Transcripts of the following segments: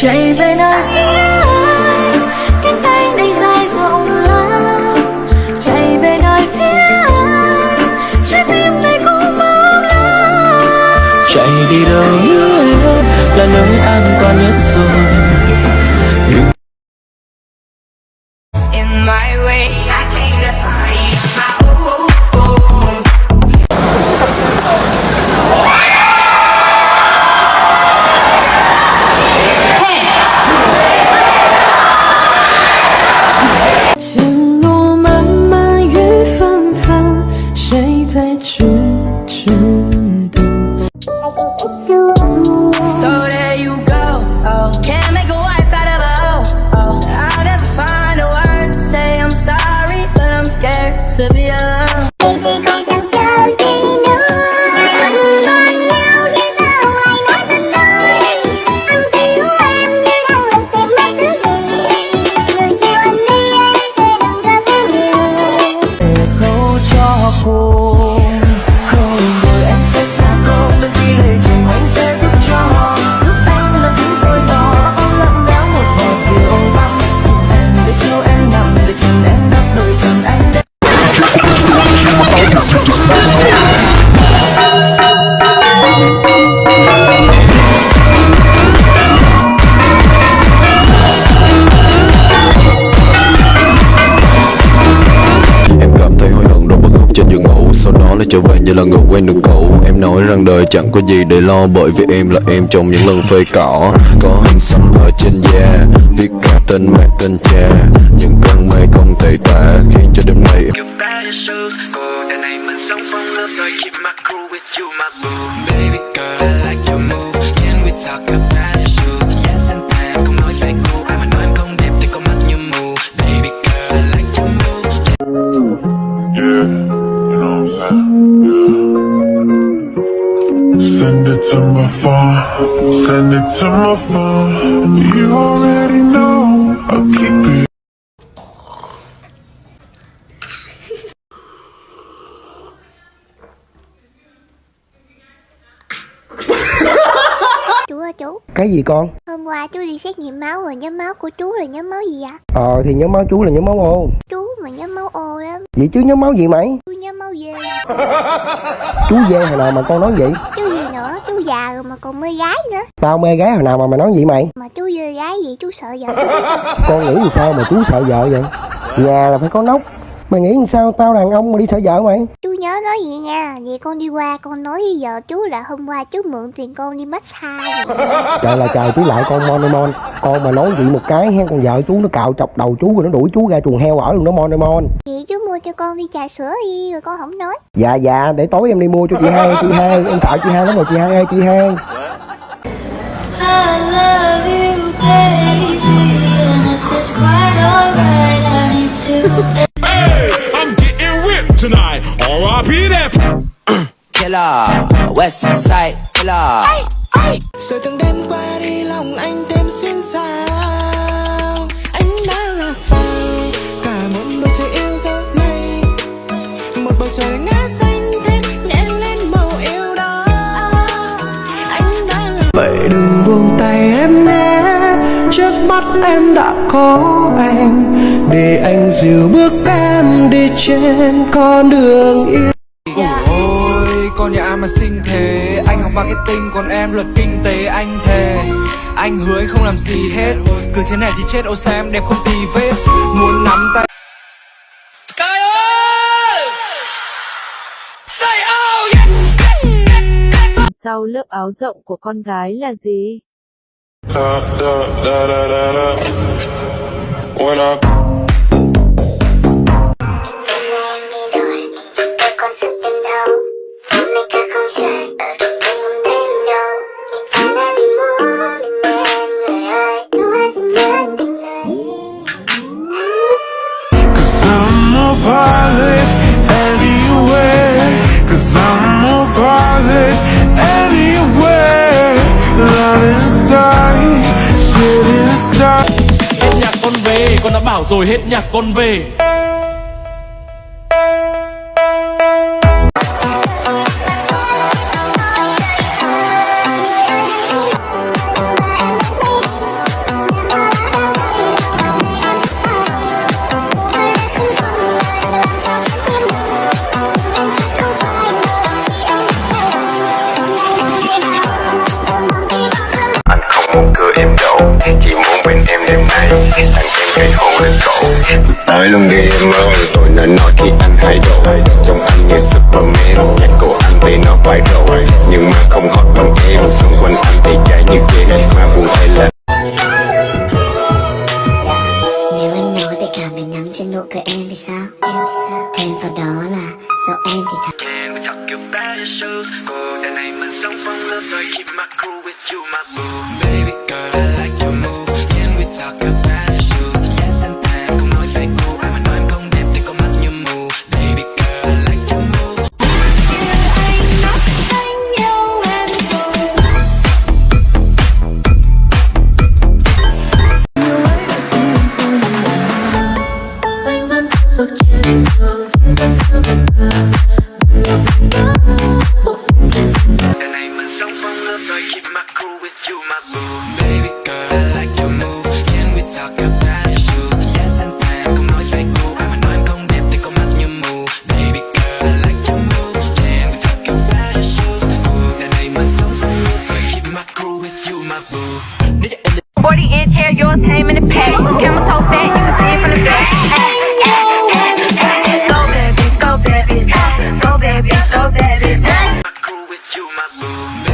chạy về nơi. Phía cánh tay này dài rộng lớn chạy về nơi phía trái tim này cũng mong lớn chạy đi đâu nữa là nơi an toàn nhất rồi. In my way I came to 再去 trở về như là người quen được cũ. Em nói rằng đời chẳng có gì để lo, Bởi vì em là em trong những lần phơi cỏ. Có hình xăm ở trên da, Viết cả tên mẹ, tên cha. Những cơn mây không thể tả, Khiến cho đêm nay em Your send it to my phone. You already know I'll keep it. Chú ơi chú, Cái gì con? hôm qua chú đi xét nghiệm máu rồi nhóm máu của chú là nhóm máu gì ạ? Ờ thì nhóm máu chú là nhóm máu ô Chú mà nhóm máu O lắm, Vậy chứ nhóm máu gì mày? chú nhóm dê. Chú dê hồi nào mà con nói vậy? Chú gì nữa, chú già rồi mà còn mê gái nữa. Tao mê gái hồi nào mà mày nói vậy mày? Mà chú dê gái gì chú sợ vợ chú biết không? Con nghĩ làm sao mà chú sợ vợ vậy? Nhà là phải có nóc Mày nghĩ làm sao tao đàn ông mà đi sợ vợ mày? Chú nhớ nói vậy nha, vậy con đi qua con nói với vợ chú là hôm qua chú mượn tiền con đi massage. Trời là trời chú lại con mon mon Con mà nói vậy một cái hen con vợ chú nó cạo chọc đầu chú rồi nó đuổi chú ra chuồng heo ở luôn đó mon mon Vậy chú mua cho con đi trà sữa đi rồi con không nói. Dạ dạ để tối em đi mua cho chị hai chị hai Em sợ chị hai lắm rồi chị hai ơi chị hai I love you, baby, and if it's quite alright, I need to. Hey, I'm getting ripped tonight. R.I.P. that. Killer West Side Killer Rồi từng đêm qua đi lòng anh thêm xuyên sao em đã có anh Để anh dìu bước em đi trên con đường yêu. Ôi con nhà ai mà xinh thế Anh học tinh còn em luật kinh tế anh thề. Anh hứa anh không làm gì hết Cứ thế này thì chết ô sao em đẹp không tì vết. Muốn nắm tay Sky ơi! Say oh Sau lớp áo rộng của con gái là gì? Da, da, da, da, da. When I con đã bảo rồi hết nhạc con về. Cổ Tới luôn đi em ơi Tôi nên nói khi anh thay đổi Trong anh như Superman Nhạc của anh thì nó phải rồi. Nhưng mà không hot bằng em Xung quanh anh thì trái như ghê Mà buồn hay là Nếu anh nói về cả ngày nắng trên nụ cười em thì sao? Em thì sao? Thêm vào đó là do em thì thật. Can we talk about your shoes? Cô đời này mình sống phong lớp rồi Keep my crew with you my boo with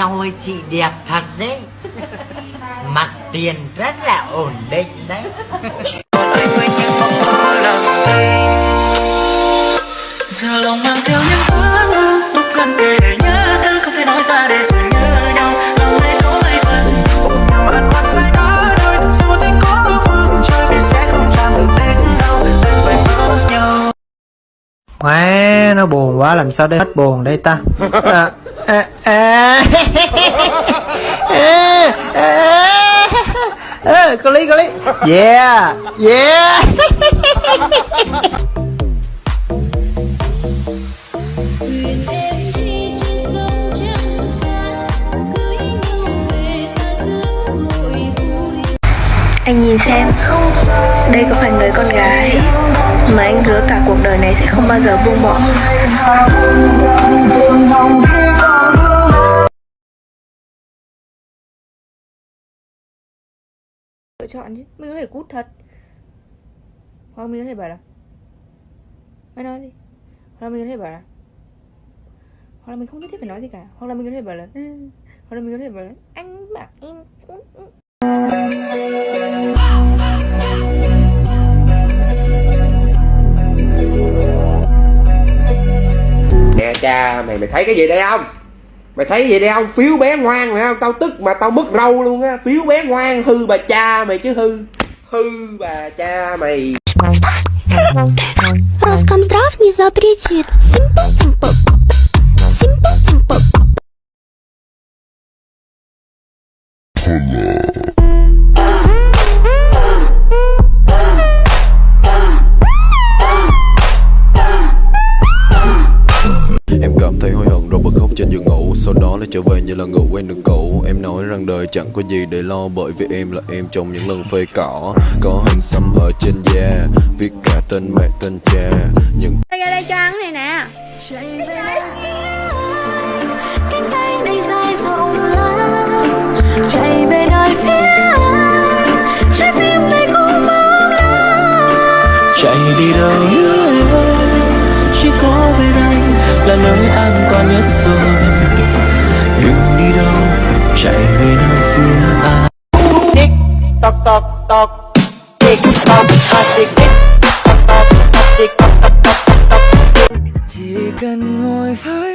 Ôi chị đẹp thật đấy. Mặt tiền rất là ổn định đấy. Giờ lòng mang theo những ước mơ lúc gần kề để nhớ thương không thể nói ra để rồi nhớ nhau. Lòng này có mấy phần ôm nhau ẩn qua sai cả đời dù tình có phương trời thì sẽ không chạm được đến đâu đừng phải mơ nhau. Má, nó buồn quá làm sao để hết buồn đây ta? À, à, à. à, à. à, có lý có lý yeah yeah Anh nhìn xem Đây có phải người con gái Mà anh hứa cả cuộc đời này sẽ không bao giờ buông bỏ chọn chứ. Mình có thể cút thật. Hoặc mình có thể bảo là, mày nói gì? Hoặc là mình có thể bảo là, hoặc là mình không nhất thiết phải nói gì cả. Hoặc là mình có thể bảo là ừ. hoặc là mình có thể bảo là, anh bảo em cút. Ừ. Nè cha, mày mày thấy cái gì đây không? Mày thấy cái gì đây không Phiếu bé ngoan mày không Tao tức mà tao mất râu luôn á Phiếu bé ngoan hư bà cha mày chứ hư Hư bà cha mày Роскомздрав не запретит. Simple, simple. Simple, simple. Em Lại trở về như là người quen đường cũ. Em nói rằng đời chẳng có gì để lo Bởi vì em là em trong những lần phơi cỏ. Có hình xăm ở trên da Viết cả tên mẹ tên cha. Những Ra đây cho ăn này nè. Cánh tay này dài rộng lớn chạy về nơi phía anh trái tim này cũng mong lớn chạy đi đâu? Nữa chỉ có bên anh là nơi an toàn nhất rồi chạy về nơi phía anh Tick tock tock tock. Tick tock tock tick tick tock tock tock tick tock tock tock tock chỉ cần ngồi với